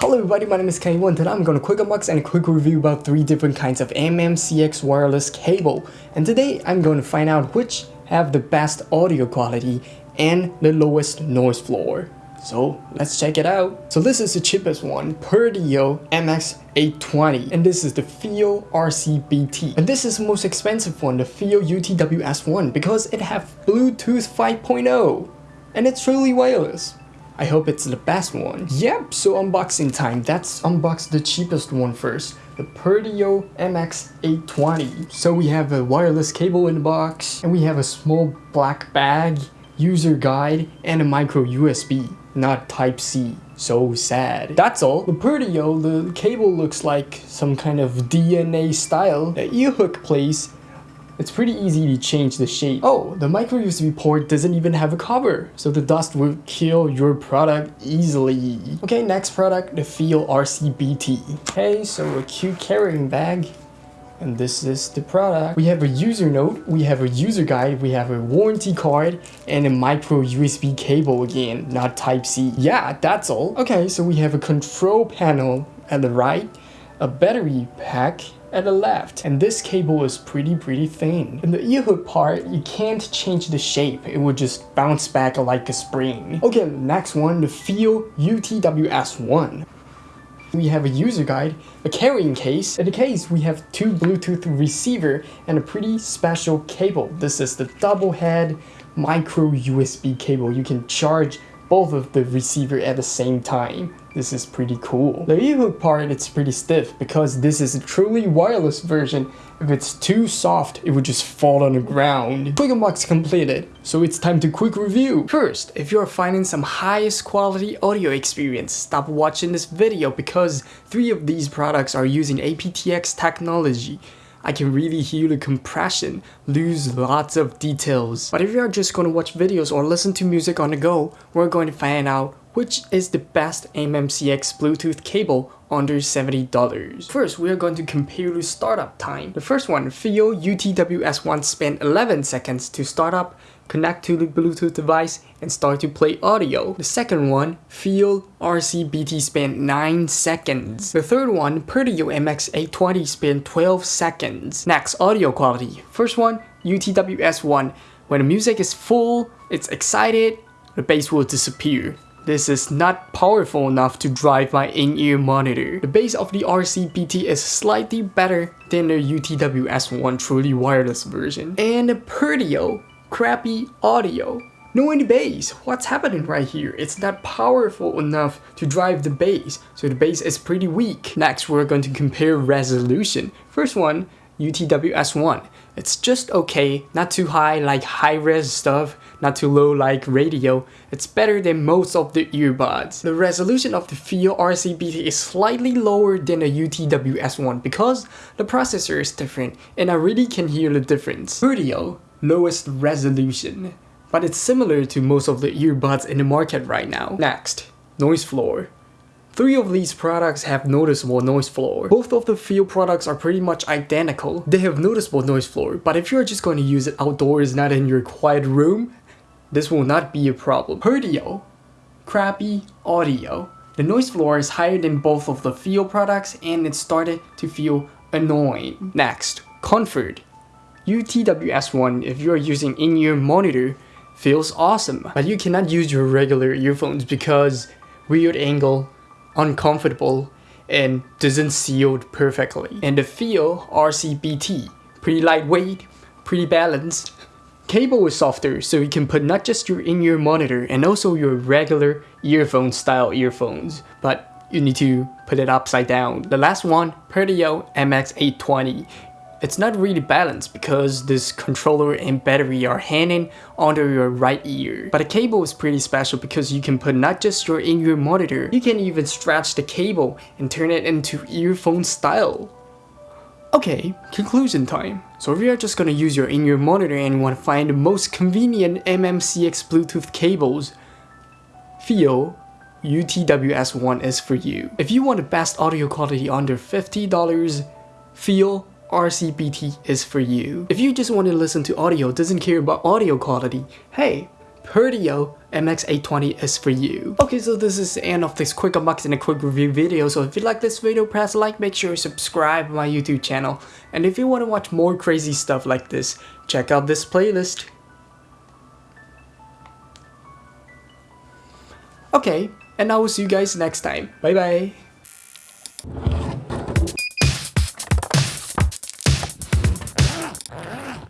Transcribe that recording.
Hello everybody, my name is Kenny and today I'm going to quick unbox and a quick review about 3 different kinds of MMCX wireless cable. And today I'm going to find out which have the best audio quality and the lowest noise floor. So let's check it out. So this is the cheapest one, Perdio MX820 and this is the FiiO RCBT. And this is the most expensive one, the FiiO UTWS1 because it have Bluetooth 5.0 and it's truly wireless. I hope it's the best one. Yep, so unboxing time. Let's unbox the cheapest one first. The Perdio MX820. So we have a wireless cable in the box, and we have a small black bag, user guide, and a micro USB, not Type-C. So sad. That's all. The Perdio, the cable looks like some kind of DNA style. The ear hook place it's pretty easy to change the shape. Oh, the micro USB port doesn't even have a cover, so the dust will kill your product easily. Okay, next product, the FiiO RCBT. Okay, so a cute carrying bag. And this is the product. We have a user note, we have a user guide, we have a warranty card, and a micro USB cable again, not Type-C. Yeah, that's all. Okay, so we have a control panel at the right, a battery pack, at the left and this cable is pretty pretty thin. In the ear hook part, you can't change the shape, it will just bounce back like a spring. Okay, next one, the FiiO UTWS1. We have a user guide, a carrying case. In the case, we have two Bluetooth receiver and a pretty special cable. This is the double head micro USB cable. You can charge both of the receiver at the same time. This is pretty cool. The earhook part it's pretty stiff because this is a truly wireless version. If it's too soft, it would just fall on the ground. Quick unbox completed, so it's time to quick review. First, if you're finding some highest quality audio experience, stop watching this video because three of these products are using aptX technology. I can really hear the compression, lose lots of details. But if you are just going to watch videos or listen to music on the go, we're going to find out which is the best MMCX Bluetooth cable under $70. First, we are going to compare the startup time. The first one, FiiO UTWS1 spent 11 seconds to start up, connect to the Bluetooth device, and start to play audio. The second one, FiiO RCBT spent 9 seconds. The third one, Perdio MX820 spent 12 seconds. Next, audio quality. First one, UTWS1. When the music is full, it's excited, the bass will disappear. This is not powerful enough to drive my in-ear monitor. The bass of the RCBT is slightly better than the UTWS1 truly wireless version. And the Perdio, crappy audio. No any bass. What's happening right here? It's not powerful enough to drive the bass, so the bass is pretty weak. Next, we're going to compare resolution. First one, UTWS1. It's just okay, not too high like high-res stuff, not too low like radio. It's better than most of the earbuds. The resolution of the FiiO RCBT is slightly lower than the UTWS1 because the processor is different and I really can hear the difference. Audio, lowest resolution, but it's similar to most of the earbuds in the market right now. Next, noise floor. Three of these products have noticeable noise floor. Both of the FiiO products are pretty much identical. They have noticeable noise floor, but if you're just going to use it outdoors, not in your quiet room, this will not be a problem. Perdio, crappy audio. The noise floor is higher than both of the FiiO products and it started to feel annoying. Next, comfort. UTWS1, if you're using in-ear monitor, feels awesome. But you cannot use your regular earphones because weird angle, uncomfortable, and doesn't seal perfectly. And the FiiO RCBT, pretty lightweight, pretty balanced, Cable is softer, so you can put not just your in-ear monitor and also your regular earphone style earphones, but you need to put it upside down. The last one, Perdio MX820. It's not really balanced because this controller and battery are hanging under your right ear. But the cable is pretty special because you can put not just your in-ear monitor, you can even stretch the cable and turn it into earphone style. Okay, conclusion time. So if you're just gonna use your in-ear monitor and you to find the most convenient MMCX Bluetooth cables, FiiO UTWS1 is for you. If you want the best audio quality under $50, FiiO RCBT is for you. If you just want to listen to audio, doesn't care about audio quality, hey, Herdio MX820 is for you. Okay, so this is the end of this quick unboxing and a quick review video. So if you like this video, press like, make sure you subscribe to my YouTube channel. And if you want to watch more crazy stuff like this, check out this playlist. Okay, and I will see you guys next time. Bye bye.